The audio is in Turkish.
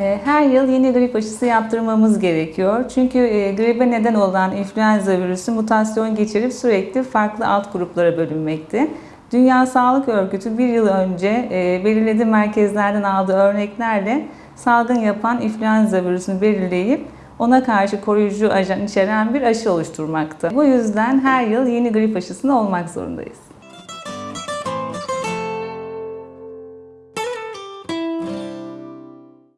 Ee, her yıl yeni grip aşısı yaptırmamız gerekiyor. Çünkü e, gribe neden olan influenza virüsü mutasyon geçirip sürekli farklı alt gruplara bölünmekte. Dünya Sağlık Örgütü bir yıl önce e, belirlediği merkezlerden aldığı örneklerle salgın yapan influenza virüsünü belirleyip ona karşı koruyucu ajan içeren bir aşı oluşturmakta. Bu yüzden her yıl yeni grip aşısında olmak zorundayız.